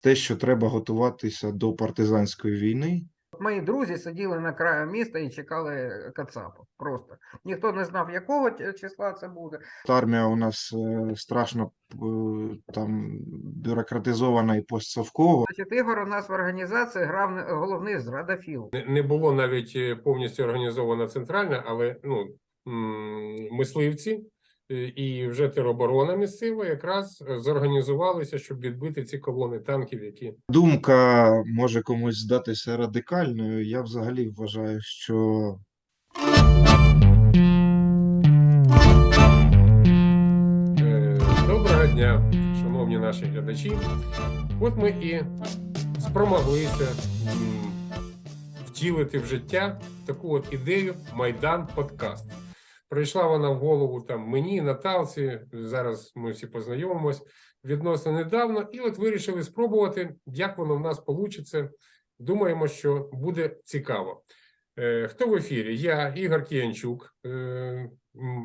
те, що треба готуватися до партизанської війни. Мої друзі сиділи на краю міста і чекали Кацапа. Просто ніхто не знав, якого числа це буде. Армія у нас е, страшно е, там бюрократизована і постсовкова. Значить, Ігор у нас в організації грав головний зрадофіл. Не- не було навіть е, повністю організована центральна, але ну мисливці е, і вже тероборона місцева якраз е, зорганізувалися, щоб відбити ці колони танків, які Думка може комусь здатися радикальною. Я взагалі вважаю, що Е, Доброго дня, шановні наші глядачі. От ми і спромоглися втілити в життя таку от ідею Майдан Подкаст. Прийшла вона в голову там мені, Наталці. Зараз ми всі познайомимось відносно недавно, і от вирішили спробувати, як воно в нас вийде. Думаємо, що буде цікаво. Е, Хто в ефірі? Я Ігор Кіянчук, е,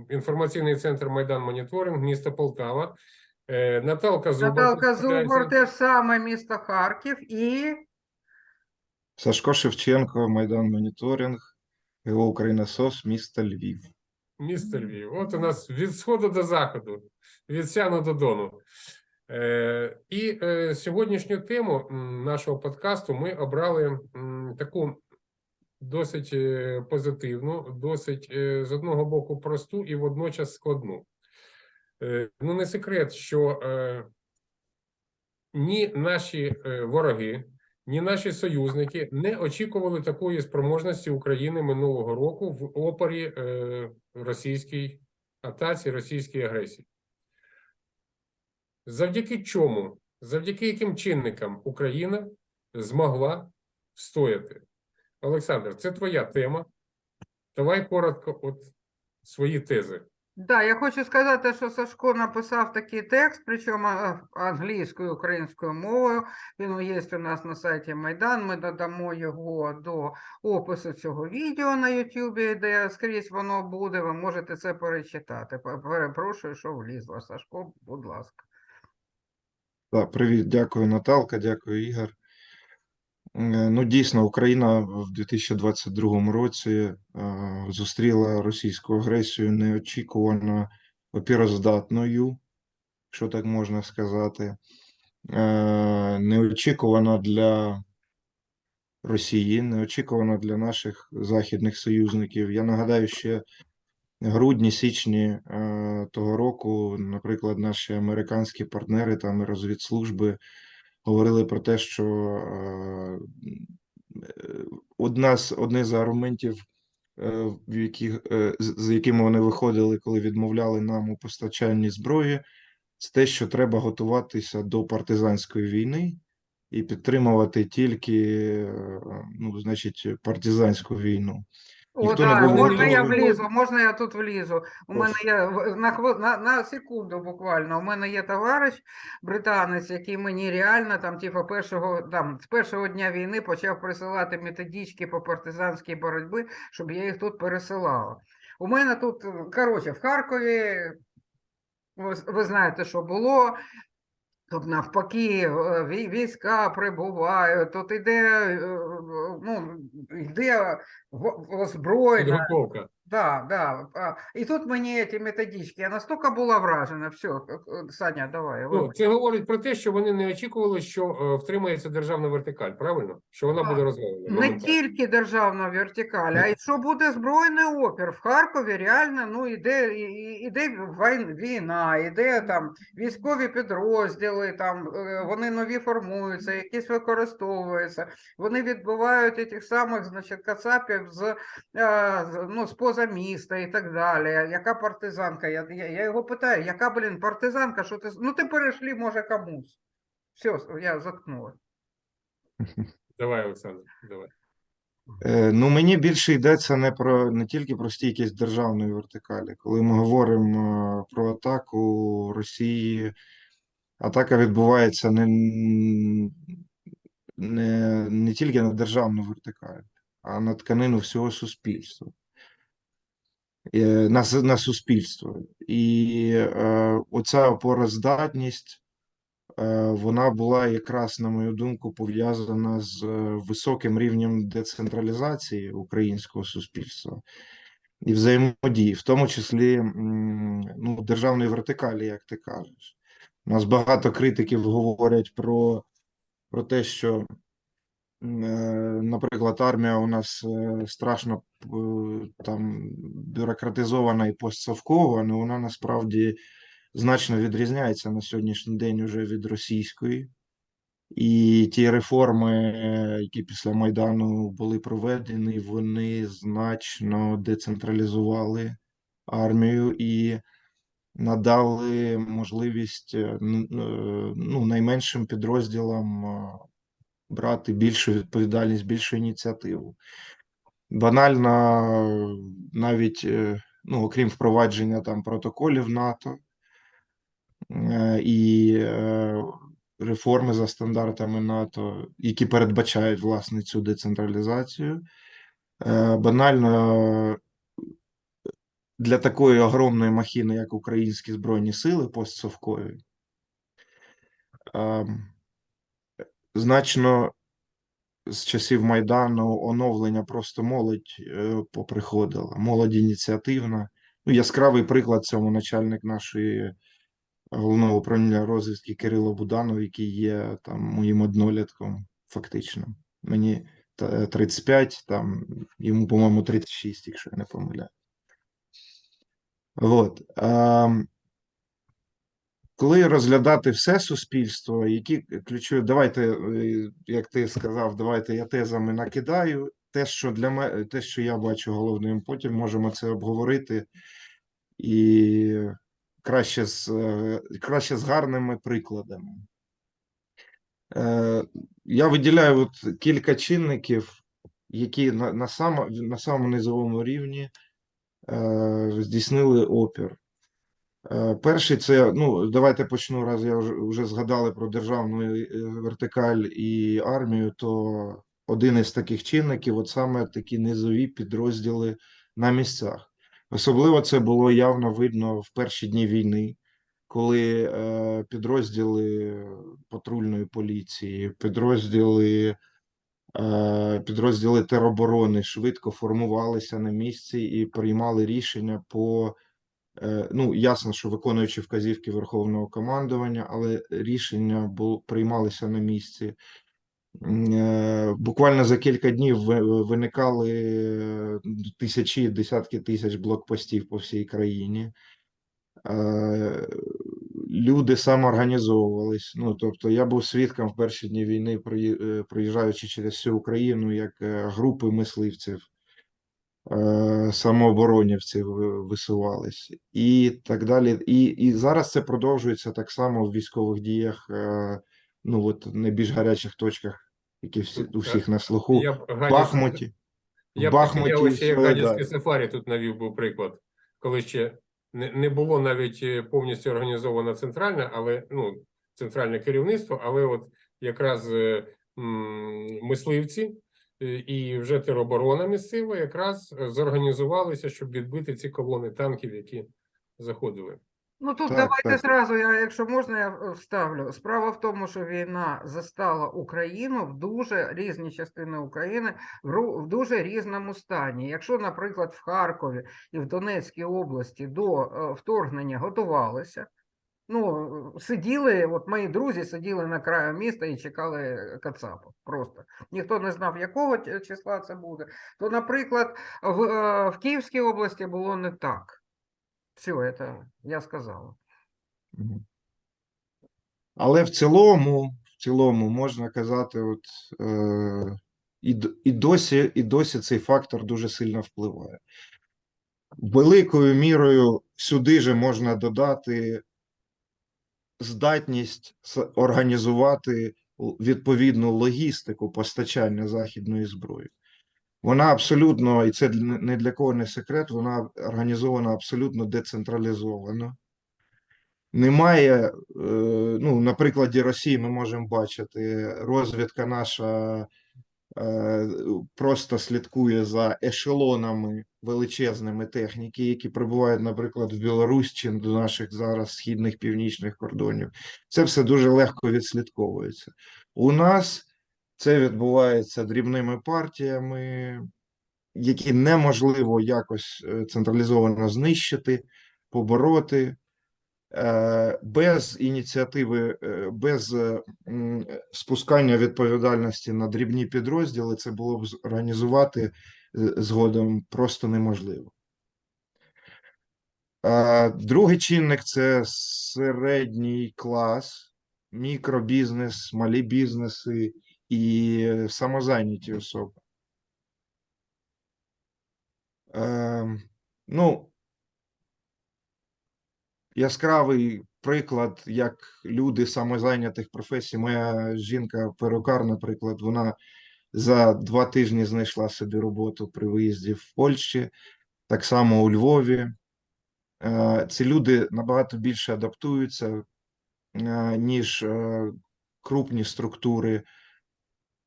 інформаційний центр Майдан Моніторинг, місто Полтава. Е, Наталка Зубар. Наталка. Зубор, те саме місто Харків і Сашко Шевченко, Майдан Моніторинг, ГО Україна СОС, місто Львів. Місто Львів. От у нас від сходу до заходу, від сяну до дону. Е, і е, сьогоднішню тему нашого подкасту ми обрали м, таку досить е, позитивну, досить е, з одного боку просту і водночас складну. Е, ну, не секрет, що е, ні наші е, вороги, ні наші союзники не очікували такої спроможності України минулого року в опорі е, російській атаці, російській агресії. Завдяки чому, завдяки яким чинникам Україна змогла встояти? Олександр, це твоя тема. Давай коротко от свої тези. Да, я хочу сказати, що Сашко написав такий текст, причому англійською, українською мовою. Він є у нас на сайті Майдан. Ми додамо його до опису цього відео на YouTube, де скрізь воно буде. Ви можете це перечитати. Перепрошую, що влізло. Сашко, будь ласка. Так, привіт, дякую, Наталка, дякую, Ігор. Е, Ну, дійсно, Україна в 2022 році е, зустріла російську агресію неочікувано опіроздатною, що так можна сказати. Е, Неочікувано для Росії, неочікувано для наших західних союзників. Я нагадаю, ще грудні, січні того року, наприклад, наші американські партнери там і розвідслужби говорили про те, що е, одна з одне з аргументів, е, в яких, е, з якими вони виходили, коли відмовляли нам у постачанні зброї, це те, що треба готуватися до партизанської війни і підтримувати тільки, ну, значить, партизанську війну. О, не так, можна я влізу, можна я тут влізу. У мене є на, на, на секунду буквально. У мене є товариш британець, який мені реально там, типу, першого там з першого дня війни почав присилати методички по партизанській боротьбі, щоб я їх тут пересилала. У мене тут, е, коротше, в Харкові, ви знаєте, що було. Тут навпаки е, війська прибувають, тут іде, е, ну, йде озброєння. Підготовка. Да, да. І тут мені ці методички, я настільки була вражена. Все, Саня, давай. Ну, це говорить про те, що вони не очікували, що е, втримається державна вертикаль, правильно? Що вона Так. буде розвалена. Не тільки державна вертикаль, а й що буде збройний опір. В Харкові реально ну, іде, іде війна, іде там військові підрозділи, там, е, вони нові формуються, якісь використовуються. Вони відбивають тих самих значить, кацапів з, е, з- ну, з поза міста і так далі. Яка партизанка? Я, я, я його питаю, яка, блін, партизанка? Що ти... Ну, ти перейшли, може, комусь. Все, я заткнула. Давай, Олександр, давай. Е, Ну, мені більше йдеться не про не тільки про стійкість державної вертикалі. Коли ми говоримо е, про атаку Росії, атака відбувається не, не, не тільки на державну вертикаль, а на тканину всього суспільства. Е, На, на суспільство. І е, оця опороздатність е, вона була якраз, на мою думку, пов'язана з е, високим рівнем децентралізації українського суспільства і взаємодії, в тому числі ну, державної вертикалі, як ти кажеш. У нас багато критиків говорять про, про те, що, наприклад, армія у нас е, страшно е, там бюрократизована і постсовкова, але вона насправді значно відрізняється на сьогоднішній день уже від російської. І ті реформи, які після Майдану були проведені, вони значно децентралізували армію і надали можливість е, е, ну, найменшим підрозділам е, брати більшу відповідальність, більшу ініціативу. Банально, навіть е, ну, окрім впровадження там протоколів НАТО е, і е, реформи за стандартами НАТО, які передбачають власне цю децентралізацію. Банально для такої огромної махіни, як українські Збройні Сили постсовкові, е, значно з часів Майдану оновлення просто молодь е, поприходила, молодь ініціативна. Ну, яскравий приклад цьому начальник нашої головного управління розвідки Кирило Буданов, який є там моїм однолітком, фактично. Мені 35, там йому, по-моєму, 36, якщо я не помиляю. От. Коли розглядати все суспільство, які ключові, давайте, е, як ти сказав, давайте я тезами накидаю. Те, що для мене, те, що я бачу головним, потім можемо це обговорити і краще з, е, краще з гарними прикладами. Е, Я виділяю от кілька чинників, які на, на, само, на самому низовому рівні е, здійснили опір. Е, Перший це, ну, давайте почну, раз я вже, вже згадали про державну е, вертикаль і армію, то один із таких чинників, от саме такі низові підрозділи на місцях. Особливо це було явно видно в перші дні війни, коли е, підрозділи патрульної поліції, підрозділи, підрозділи тероборони швидко формувалися на місці і приймали рішення по Ну, ясно, що виконуючи вказівки Верховного командування, але рішення бу- приймалися на місці. Е, Буквально за кілька днів виникали е, тисячі, десятки тисяч блокпостів по всій країні. Е, Люди самоорганізовувались. Ну, тобто, я був свідком в перші дні війни, прої- е, проїжджаючи через всю Україну, як е, групи мисливців е, самооборонівців ви- висувались і так далі. І, і зараз це продовжується так само в військових діях, е, ну от найбільш гарячих точках, які всі, у е, всіх на слуху. Я Бахмуті. Я Бахмуті як да. сафарі тут навів би приклад, коли ще не, не було навіть е, повністю організовано центральне, але ну, центральне керівництво, але от якраз е, м, мисливці е, і вже тероборона місцева якраз е, зорганізувалися, щоб відбити ці колони танків, які заходили. Ну тут Так, давайте так. зразу, я, якщо можна, я е, вставлю. Справа в тому, що війна застала Україну в дуже різні частини України в, ру- в дуже різному стані. Якщо, наприклад, в Харкові і в Донецькій області до е, вторгнення готувалися, ну е, сиділи, от мої друзі сиділи на краю міста і чекали Кацапа. Просто ніхто не знав, якого числа це буде. То, наприклад, в, е, в Київській області було не так. Все, это я сказала. Але в цілому, в цілому можна казати, от, е, і, і, досі, і досі цей фактор дуже сильно впливає. Великою мірою сюди же можна додати здатність організувати відповідну логістику постачання західної зброї. Вона абсолютно, і це не для кого не секрет, вона організована абсолютно децентралізовано. Немає, е, ну, на прикладі Росії ми можемо бачити, розвідка наша просто слідкує за ешелонами величезними техніки, які прибувають, наприклад, в Білорусь чи до наших зараз східних північних кордонів. Це все дуже легко відслідковується. У нас це відбувається дрібними партіями, які неможливо якось е, централізовано знищити, побороти. Е, Без ініціативи, е, без е, спускання відповідальності на дрібні підрозділи, це було б організувати згодом просто неможливо. Другий чинник це середній клас, мікробізнес, малі бізнеси і самозайняті особи. Ем, Ну, яскравий приклад, як люди самозайнятих професій. Моя жінка перукар, наприклад, вона за два тижні знайшла собі роботу при виїзді в Польщі, так само у Львові. Е, Ці люди набагато більше адаптуються, е, ніж е, крупні структури,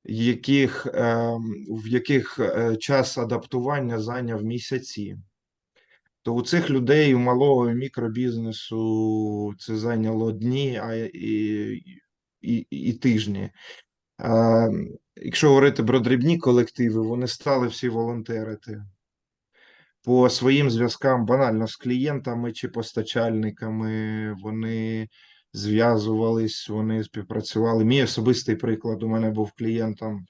яких, е, в яких час адаптування зайняв місяці. То у цих людей, у малого мікробізнесу це зайняло дні, а і, і, і тижні. А, якщо говорити про дрібні колективи, вони стали всі волонтерити по своїм зв'язкам банально з клієнтами чи постачальниками. Вони зв'язувались, вони співпрацювали. Мій особистий приклад у мене був клієнтом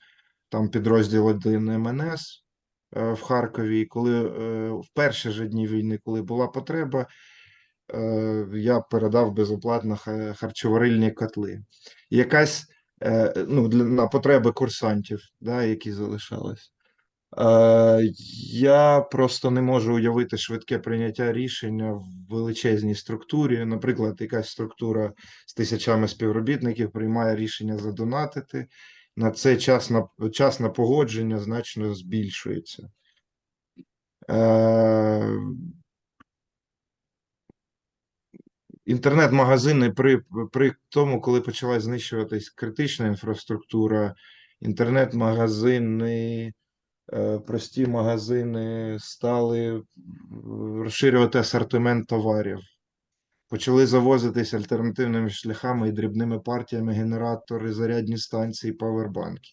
там підрозділ 1 МНС е, в Харкові. Коли е, в перші ж дні війни, коли була потреба, е, я передав безоплатно харчоварильні котли. Якась е, ну, на потреби курсантів, да, які залишались. Е, Я просто не можу уявити швидке прийняття рішення в величезній структурі. Наприклад, якась структура з тисячами співробітників приймає рішення задонатити. На це час на, час на погодження значно збільшується. Е, Інтернет-магазини при, при тому, коли почала знищуватись критична інфраструктура, інтернет-магазини, е, прості магазини стали е, розширювати асортимент товарів. Почали завозитись альтернативними шляхами і дрібними партіями генератори, зарядні станції, павербанки.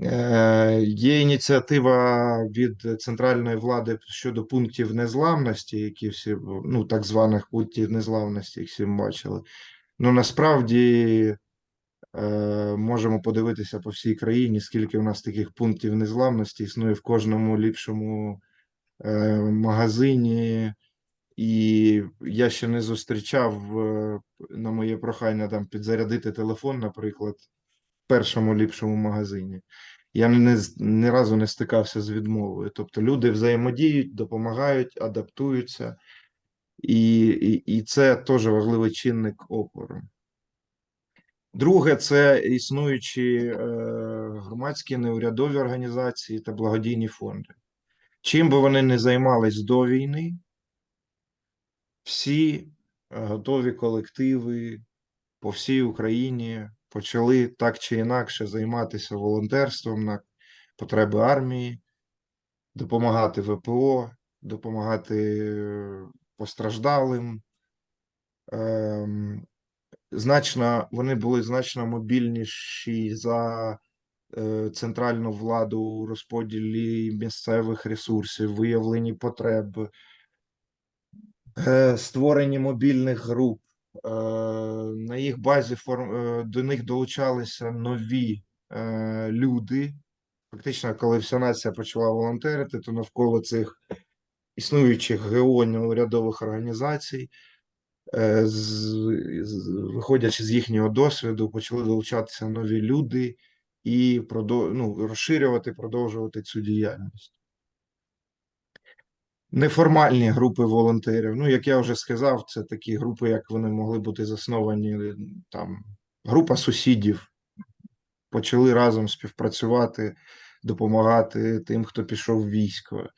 Е, Є ініціатива від центральної влади щодо пунктів незламності, які всі, ну, так званих пунктів незламності, їх всі бачили. Ну, насправді е, можемо подивитися по всій країні, скільки у нас таких пунктів незламності існує в кожному ліпшому е, магазині. І я ще не зустрічав е, на моє прохання там підзарядити телефон, наприклад, в першому ліпшому магазині. Я не, ні разу не стикався з відмовою. Тобто люди взаємодіють, допомагають, адаптуються, і, і, і це теж важливий чинник опору. Друге, це існуючі е, громадські неурядові організації та благодійні фонди. Чим би вони не займались до війни, всі е, готові колективи по всій Україні почали так чи інакше займатися волонтерством на потреби армії, допомагати ВПО, допомагати е, постраждалим. Ем, Значно, вони були значно мобільніші за е, центральну владу у розподілі місцевих ресурсів, виявленні потреб, е, створенні мобільних груп. Е, На їх базі е, до них долучалися нові е, люди. Фактично, коли вся нація почала волонтерити, то навколо цих існуючих ГО неурядових організацій, е, виходячи з їхнього досвіду, почали долучатися нові люди і ну, розширювати, продовжувати цю діяльність. Неформальні групи волонтерів. Ну, як я вже сказав, це такі групи, як вони могли бути засновані там, група сусідів, почали разом співпрацювати, допомагати тим, хто пішов в військо,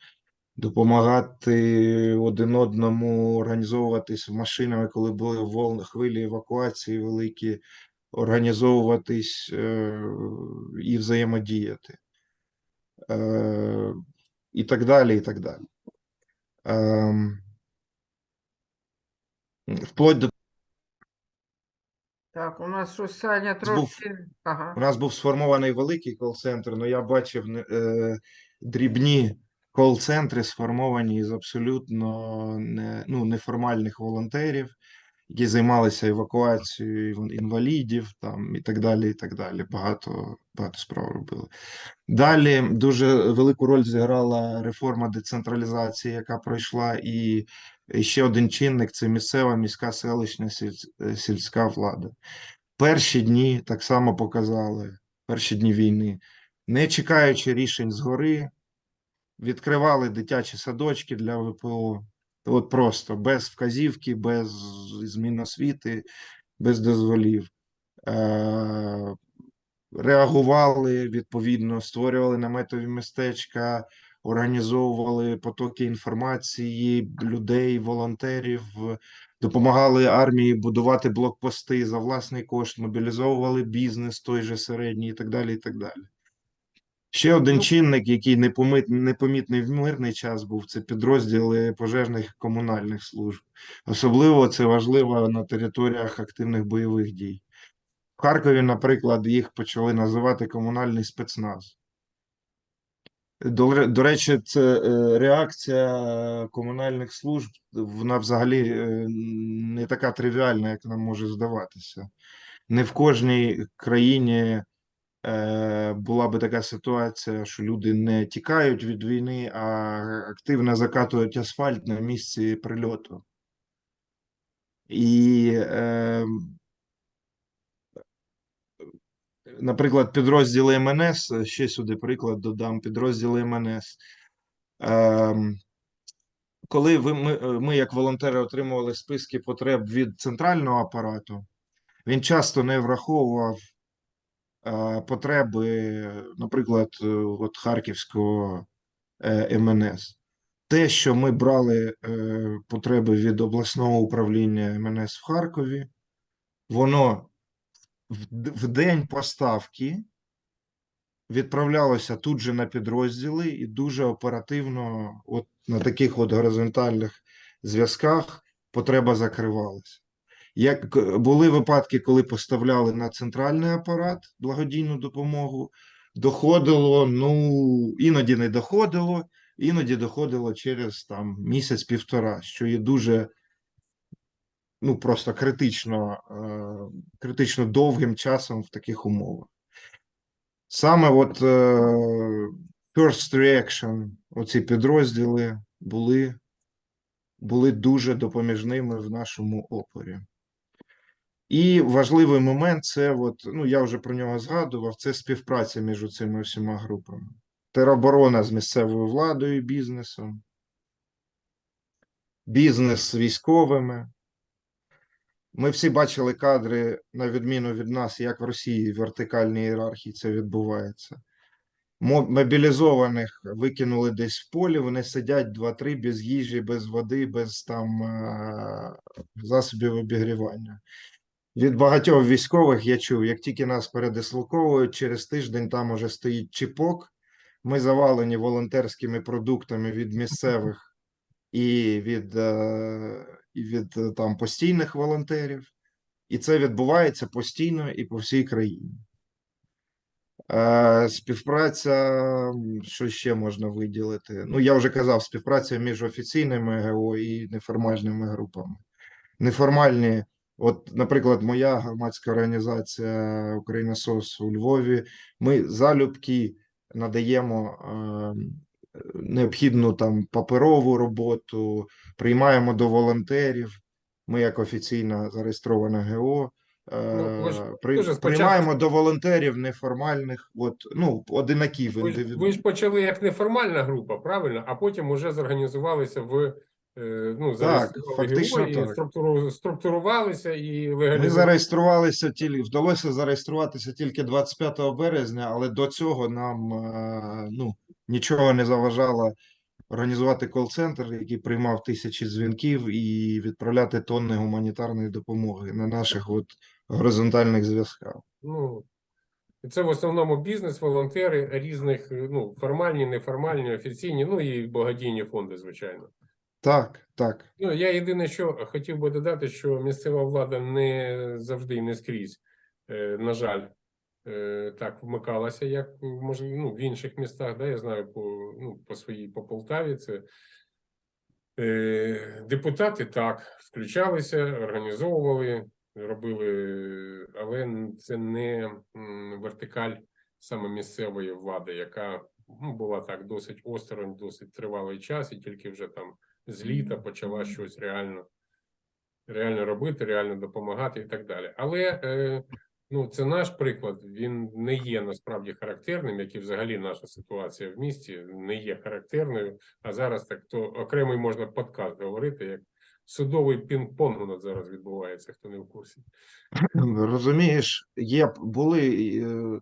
допомагати один одному організовуватись машинами, коли були волни, хвилі евакуації великі, організовуватись е, і взаємодіяти. Е, І так далі, і так далі. Ем, Вплоть до Так, у нас щось Саня був- трошки. Ага. У нас був сформований великий кол-центр, але я бачив е, дрібні кол-центри, сформовані з абсолютно не, ну, неформальних волонтерів, які займалися евакуацією інвалідів там, і так далі. і так далі. Багато, багато справ робили. Далі дуже велику роль зіграла реформа децентралізації, яка пройшла, і ще один чинник це місцева міська селищна сіль- е, сільська влада. Перші дні так само показали, перші дні війни, не чекаючи рішень згори, відкривали дитячі садочки для ВПО. От просто без вказівки, без змін освіти, без дозволів. Е, реагували відповідно, створювали наметові містечка, організовували потоки інформації, людей, волонтерів, допомагали армії будувати блокпости за власний кошт, мобілізовували бізнес той же середній і так далі. і так далі. Ще один Ну- чинник, який непомит, непомітний в мирний час був, це підрозділи пожежних комунальних служб. Особливо це важливо на територіях активних бойових дій. В Харкові, наприклад, їх почали називати комунальний спецназ. До, до речі, це е, реакція комунальних служб, вона взагалі е, не така тривіальна, як нам може здаватися. Не в кожній країні була би така ситуація, що люди не тікають від війни, а активно закатують асфальт на місці прильоту. І е, наприклад, підрозділи МНС, ще сюди приклад додам, підрозділи МНС. Ем, коли ви, ми, е, ми, як волонтери, отримували списки потреб від центрального апарату, він часто не враховував е, потреби, наприклад, е, от Харківського е, МНС. Те, що ми брали е, потреби від обласного управління МНС в Харкові, воно в, день поставки відправлялося тут же на підрозділи і дуже оперативно, от на таких от горизонтальних зв'язках, потреба закривалася. Як е, були випадки, коли поставляли на центральний апарат благодійну допомогу, доходило, ну іноді не доходило, іноді доходило через там місяць-півтора, що є дуже ну просто критично, е, критично довгим часом в таких умовах. Саме от е, First Reaction, оці підрозділи були, були дуже допоміжними в нашому опорі. І важливий момент це, от, ну я вже про нього згадував, це співпраця між цими всіма групами. Тероборона з місцевою владою бізнесом, бізнес з військовими. Ми всі бачили кадри, на відміну від нас, як в Росії в вертикальній ієрархії це відбувається. Мобілізованих викинули десь в полі, вони сидять 2-3 без їжі, без води, без там е, засобів обігрівання. Від багатьох військових я чув, як тільки нас передислоковують, через тиждень там уже стоїть чіпок. Ми завалені волонтерськими продуктами від місцевих і від, е, і від е, там постійних волонтерів. І це відбувається постійно і по всій країні. Е, Співпраця, що ще можна виділити? Ну, я вже казав, співпраця між офіційними ГО і неформальними групами. Неформальні, от, наприклад, моя громадська організація Україна СОС у Львові. Ми залюбки надаємо е, необхідну там паперову роботу, приймаємо до волонтерів. Ми, як офіційна зареєстрована ГО, е, Ну, ви ж при- спочатку- приймаємо до волонтерів неформальних, от, ну, одинаків Ви ж, ви ж почали як неформальна група, правильно? А потім уже зорганізувалися в ну, зареєстрували фактично і так. структуру, структурувалися і Ми зареєструвалися тільки вдалося зареєструватися тільки 25 березня, але до цього нам е, ну, нічого не заважало організувати кол-центр, який приймав тисячі дзвінків і відправляти тонни гуманітарної допомоги на наших от горизонтальних зв'язках. Ну, це в основному бізнес, волонтери різних, е, ну, формальні, неформальні, офіційні, ну і благодійні фонди, звичайно. Так, так. Ну, я єдине, що хотів би додати, що місцева влада не завжди і не скрізь, е, на жаль, е, так вмикалася, як може, ну, в інших містах. Да, я знаю по, ну, по своїй по Полтаві. Це е, депутати так включалися, організовували, робили, але це не вертикаль саме місцевої влади, яка ну, була так досить осторонь, досить тривалий час, і тільки вже там з літа почала щось реально, реально робити, реально допомагати і так далі. Але е, ну, це наш приклад, він не є насправді характерним, як і взагалі наша ситуація в місті не є характерною. А зараз так то окремий можна подкаст говорити, як судовий пінг-понг у нас зараз відбувається, хто не в курсі. Розумієш, є були е,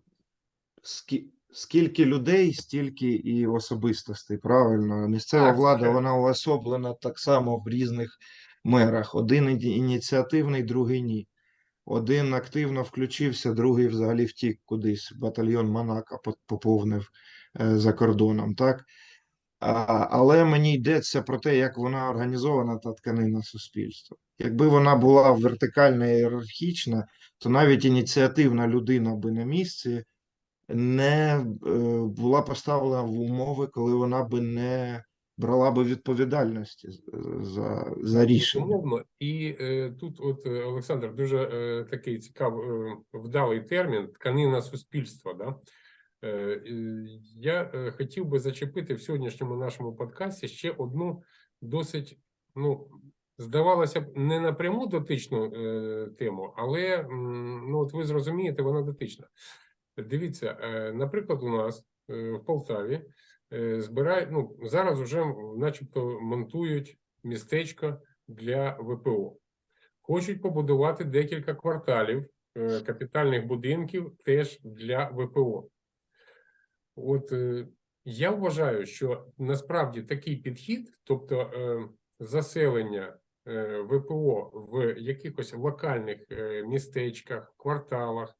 скі- скільки людей, стільки і особистостей. Правильно, місцева Так, влада звичайно. вона уособлена так само в різних мерах. Один ініціативний, другий ні. Один активно включився, другий взагалі втік кудись. Батальйон Монако поповнив е, за кордоном. Так. А, але мені йдеться про те, як вона організована та тканина суспільства. Якби вона була вертикальна і ієрархічна, то навіть ініціативна людина би на місці не е, була поставлена в умови, коли вона би не брала би відповідальності за, за рішення. І е, тут, от е, Олександр, дуже е, такий цікавий е, вдалий термін тканина суспільства. Да? Е, е, я е, хотів би зачепити в сьогоднішньому нашому подкасті ще одну досить, ну, здавалося б, не напряму дотичну е, тему, але м, ну, от ви зрозумієте, вона дотична. Дивіться, е, наприклад, у нас е, в Полтаві е, збирають, ну, зараз вже начебто монтують містечко для ВПО. Хочуть побудувати декілька кварталів капітальних будинків теж для ВПО. От я вважаю, що насправді такий підхід, тобто заселення ВПО в якихось локальних містечках, кварталах,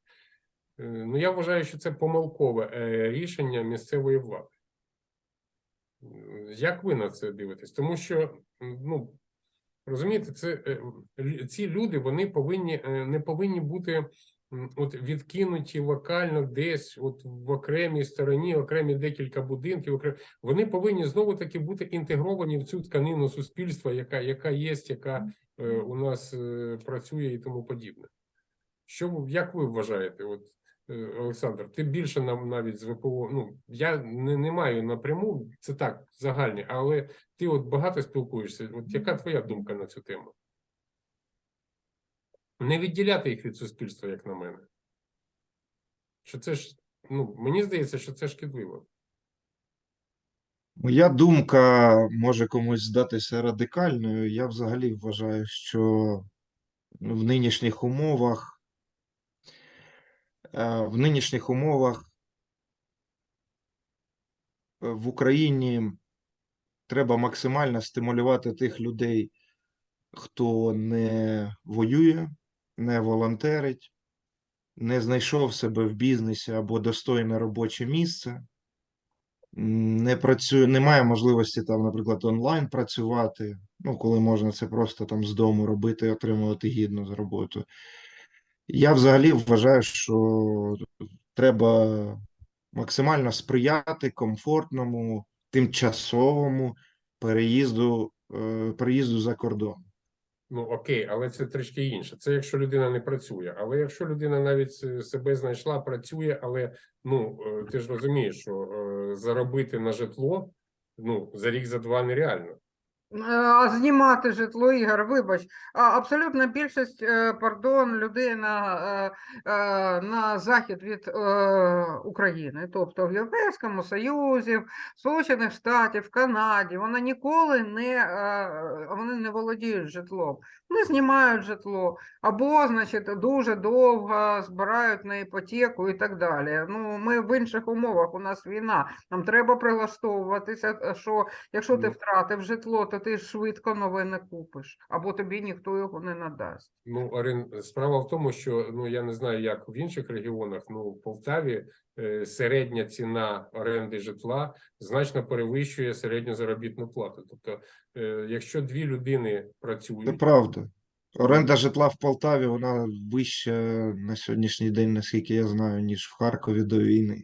ну я вважаю, що це помилкове е, рішення місцевої влади. Як ви на це дивитесь? Тому що, ну, розумієте, це, е, ці люди вони повинні, е, не повинні бути от відкинуті локально десь, от в окремій стороні, окремі декілька будинків. окрем- Вони повинні знову таки бути інтегровані в цю тканину суспільства, яка, яка є, яка е, у нас е, працює і тому подібне. Що як ви вважаєте? От Е, Олександр, ти більше нам навіть з ВПО. Ну я не, не маю напряму, це так загальні, але ти от багато спілкуєшся. От яка твоя думка на цю тему? Не відділяти їх від суспільства, як на мене. Що це ж, ну мені здається, що це шкідливо. Моя думка може комусь здатися радикальною. Я взагалі вважаю, що в нинішніх умовах, е, в нинішніх умовах е, в Україні треба максимально стимулювати тих людей, хто не воює, не волонтерить, не знайшов себе в бізнесі або достойне робоче місце, не працює, не має можливості там, наприклад, онлайн працювати, ну, коли можна це просто там з дому робити і отримувати гідну роботу. Я взагалі вважаю, що треба максимально сприяти комфортному, тимчасовому переїзду, е, переїзду за кордон. Ну окей, але це трішки інше. Це якщо людина не працює. Але якщо людина навіть е, себе знайшла, працює, але ну е, ти ж розумієш, що заробити на житло ну за рік за два нереально. А знімати житло, Ігор, вибач, а абсолютна більшість, е, пардон, людей на, е, е, на захід від України, тобто в Європейському Союзі, в Сполучених Штатів, в Канаді, вони ніколи не, вони не володіють житлом, не знімають житло, або, значить, дуже довго збирають на іпотеку і так далі. Ну, ми в інших умовах, у нас війна, нам треба прилаштовуватися, е, що якщо ти Ну. втратив житло, то ти швидко нове не купиш, або тобі ніхто його не надасть. Ну, орен... справа в тому, що ну я не знаю, як в інших регіонах. Ну, в Полтаві середня ціна оренди житла значно перевищує середню заробітну плату. Тобто, е, якщо дві людини Це працюють, правда. Оренда житла в Полтаві, вона вища на сьогоднішній день, наскільки я знаю, ніж в Харкові до війни.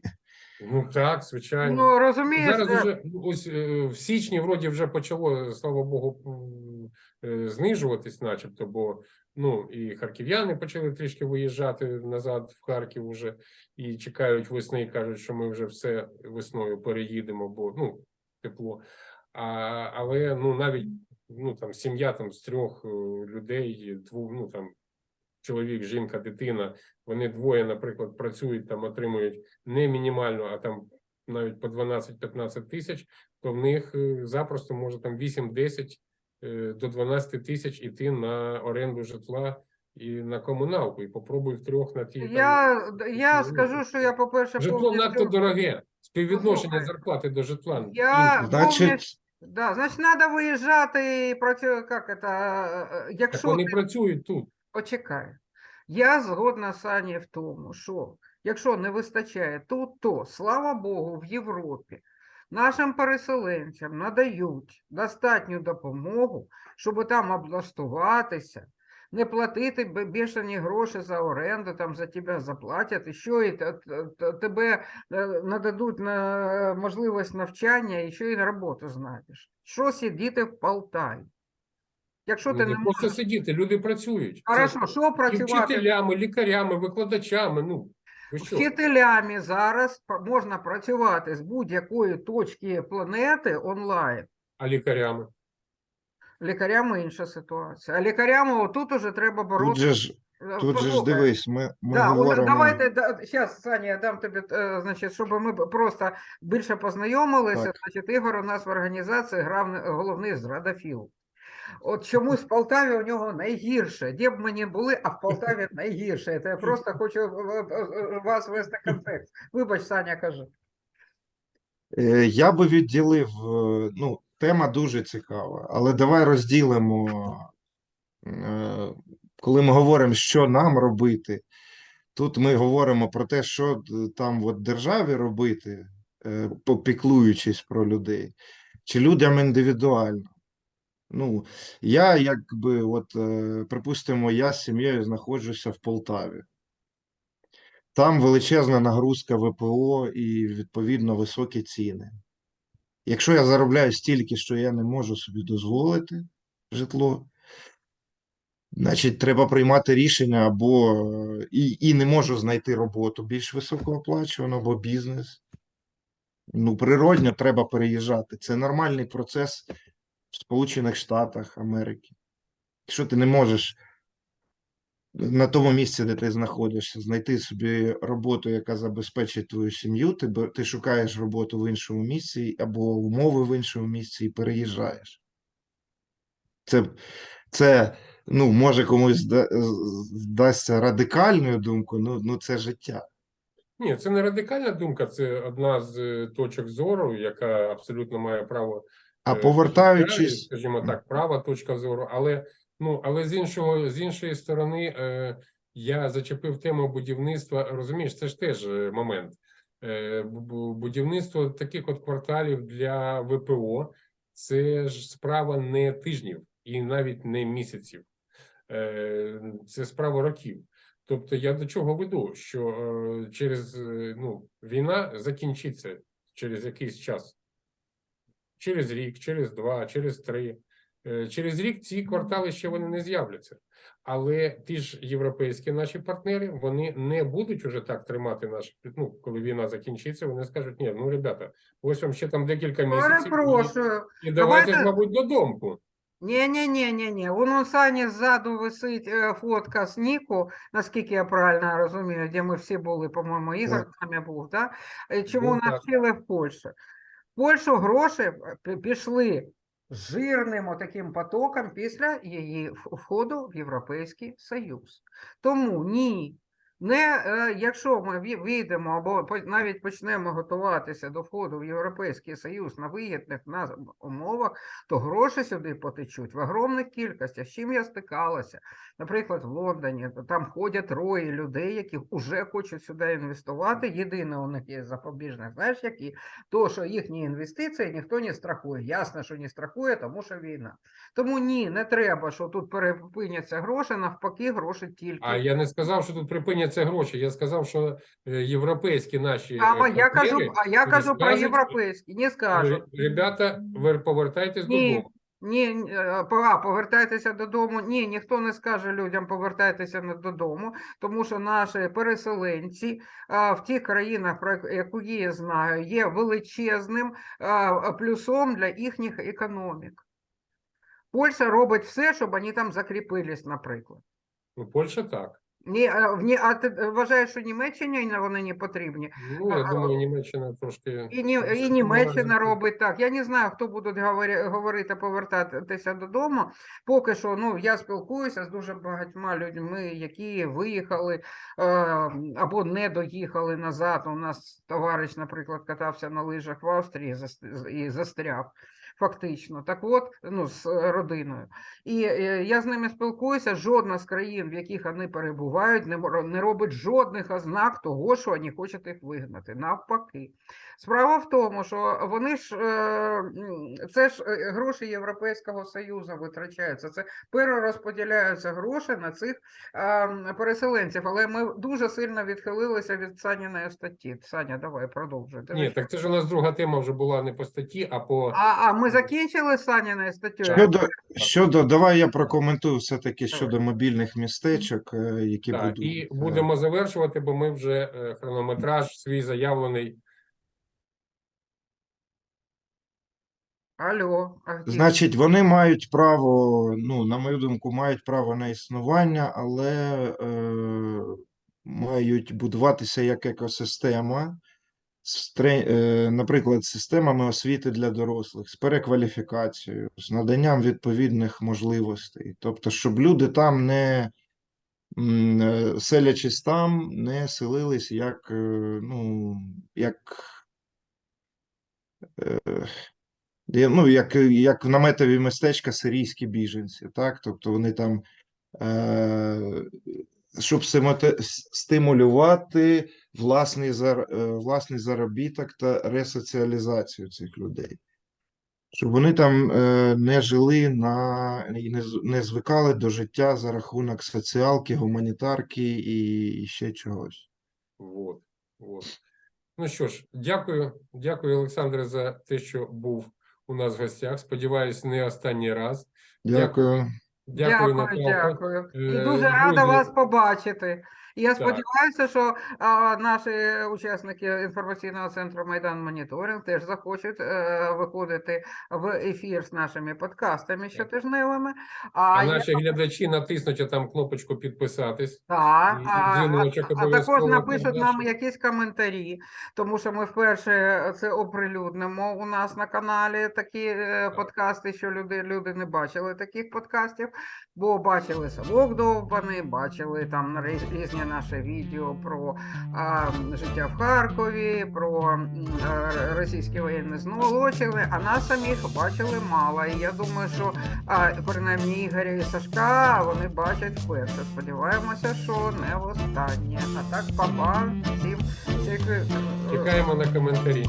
ну так, звичайно. Ну розумієш, Зараз е, вже ось е, в січні вроді вже почало, слава Богу, е, знижуватись, начебто, бо ну і харків'яни почали трішки виїжджати назад в Харків уже і чекають весни, і кажуть, що ми вже все весною переїдемо, бо ну тепло. А, але ну навіть ну там сім'я там з трьох е, людей, двох, ну там чоловік, жінка, дитина, вони двоє, наприклад, працюють там, отримують не мінімально, а там навіть по 12-15 тисяч, то в них е, запросто може там 8-10 е, до 12 тисяч іти на оренду житла і на комуналку. І попробуй втрьох на ті там, я, я ну, скажу, що я, по-перше, житло надто дороге. Співвідношення Послухай, зарплати до житла. я. Значить, повністю, да, значить, треба виїжджати і працювати, як це, е, так якщо вони ти працюють тут. Почекай. Я згодна з Ані в тому, що якщо не вистачає тут, то слава Богу, в Європі нашим переселенцям надають достатню допомогу, щоб там облаштуватися, не платити бе- бешені гроші за оренду, там за тебе заплатять, і що і те- те- те- тебе е, нададуть на можливість навчання, і що і на роботу знайдеш. Що сидіти в Полтаві? Якщо ти не не просто можеш сидіти, люди працюють. Хорошо, що працювати вчителями, лікарями, викладачами. Ну? Вчителями зараз можна працювати з будь-якої точки планети онлайн. А лікарями? Лікарями інша ситуація. А лікарями отут уже треба боротися. тут же ж дивись, ми, ми Да, от говоримо. давайте зараз, Саня, я дам тобі, е, значить, щоб ми просто більше познайомилися. Так. Значить, Ігор у нас в організації грав головний зрадафіл. От чомусь в Полтаві у нього найгірше. Де б ми не були, а в Полтаві найгірше. Це я просто хочу е, е, е, вас вести контекст. Вибач, Саня, кажи. Е, Я би відділив, ну, тема дуже цікава, але давай розділимо, коли ми говоримо, що нам робити, тут ми говоримо про те, що там от державі робити, попіклуючись про людей, чи людям індивідуально. Ну, я якби, от, е, припустимо, я з сім'єю знаходжуся в Полтаві. Там величезна нагрузка ВПО і, відповідно, високі ціни. Якщо я заробляю стільки, що я не можу собі дозволити житло, значить, треба приймати рішення або е, і, і не можу знайти роботу більш високооплачувану, або бізнес. Ну, природньо треба переїжджати. Це нормальний процес в Сполучених Штатах Америки. Якщо ти не можеш на тому місці, де ти знаходишся, знайти собі роботу, яка забезпечить твою сім'ю, ти, ти шукаєш роботу в іншому місці або умови в іншому місці і переїжджаєш. Це, це ну, може комусь зда- здасться радикальною думкою, ну, ну це життя. Ні, це не радикальна думка, це одна з е, точок зору, яка абсолютно має право А е, повертаючись, скажімо так, права точка зору. Але ну але з іншого з іншої сторони, е, я зачепив тему будівництва. Розумієш, це ж теж е, момент. Е, бу- бу- будівництво таких от кварталів для ВПО це ж справа не тижнів і навіть не місяців. Е, Це справа років. Тобто я до чого веду, що е, через е, ну, війна закінчиться через якийсь час, через рік, через два, через три. Е, Через рік ці квартали ще вони не з'являться. Але ті ж європейські наші партнери вони не будуть уже так тримати наші. Ну, коли війна закінчиться, вони скажуть: ні, ну ребята, ось вам ще там декілька місяців. і- Перепрошую. І, давайте ж, Давайте- мабуть, додому. Ні, ні, ні, ні, ні. Вон у Сані ззаду висить е, фотка з Ніку, наскільки я правильно розумію, де ми всі були, по-моєму, Ігор з нами був, да? Е, Чому Був, навчили в Польщі? Польщу гроші е, пішли жирним отаким потоком після її входу в Європейський Союз. Тому ні, Не, е, якщо ми ві- війдемо або навіть почнемо готуватися до входу в Європейський Союз на вигідних умовах, то гроші сюди потечуть в огромних кількостях. З чим я стикалася? Наприклад, в Лондоні там ходять рої людей, які вже хочуть сюди інвестувати. Єдине у них є запобіжник, знаєш, які? То, що їхні інвестиції ніхто не страхує. Ясно, що не страхує, тому що війна. Тому ні, не треба, що тут перепиняться гроші, навпаки, гроші тільки. А я не сказав, що тут припиняться гроші. Я сказав, що е, європейські наші А е, я кажу, а я кажу про європейські, не скажу. Ребята, ви повертайтесь Ні. додому. Ні, е, а, повертайтеся додому. Ні, ніхто не скаже людям повертайтеся додому, тому що наші переселенці а, в тих країнах, про яку я знаю, є величезним а, плюсом для їхніх економік. Польща робить все, щоб вони там закріпились, наприклад. Ну, Польща так. Ні, а, в Ні- а ти вважаєш, що Німеччині вони не потрібні? Ну, я А, думаю, Німеччина трошки. І, Ні, і Німеччина робить так. Я не знаю, хто буде говори- говорити повертатися додому. Поки що, ну я спілкуюся з дуже багатьма людьми, які виїхали е, або не доїхали назад. У нас товариш, наприклад, катався на лижах в Австрії зас- і застряг. Фактично, так от, ну, з е, родиною. І е, я з ними спілкуюся. Жодна з країн, в яких вони перебувають, не робить жодних ознак того, що вони хочуть їх вигнати. Навпаки. Справа в тому, що вони ж е, це ж е, гроші Європейського Союзу витрачаються. Це перерозподіляються гроші на цих е, переселенців. Але ми дуже сильно відхилилися від Саніної статті. Саня, давай продовжуй. Ні, так це ж у нас друга тема вже була не по статті, а по А, а ми закінчили з Саніною статтею? Щодо, щодо, давай я прокоментую все-таки щодо мобільних містечок, е, які так, будуть. і будемо завершувати, бо ми вже е, хронометраж свій заявлений. Алло, а? Значить, вони мають право, ну, на мою думку, мають право на існування, але е, мають будуватися як екосистема, е, наприклад, з системами освіти для дорослих, з перекваліфікацією, з наданням відповідних можливостей. Тобто, щоб люди там не е, селячись там, не селились як, е, ну, як Ну, як, як наметові містечка сирійські біженці, так? Тобто вони там, е, щоб стимулювати власний, зар, е, власний заробіток та ресоціалізацію цих людей. Щоб вони там е, не жили на не, не звикали до життя за рахунок соціалки, гуманітарки і, і ще чогось. Вот, вот. Ну що ж, дякую, дякую, Олександре, за те, що був у нас в гостях. Сподіваюсь, не останній раз. Дякую. Дякую, Дякую, Наталко. дякую. І Е, дуже рада вас побачити. І Я Так. сподіваюся, що а, наші учасники інформаційного центру Майдан Моніторинг теж захочуть е, виходити в ефір з нашими подкастами щотижневими. А, А я- наші глядачі натиснуть там кнопочку підписатись. Так, І а, а, а також напишуть нам якісь коментарі, тому що ми вперше це оприлюднимо у нас на каналі такі е, подкасти, що люди, люди не бачили таких подкастів, бо бачили Совок Довбаний, бачили там різні наші відео про а, життя в Харкові, про е, російські воєнні злочини, а нас самих бачили мало. І я думаю, що а, принаймні Ігоря і Сашка вони бачать вперше. Сподіваємося, що не востаннє. А так, папа, всім е, Чекаємо на коментарі.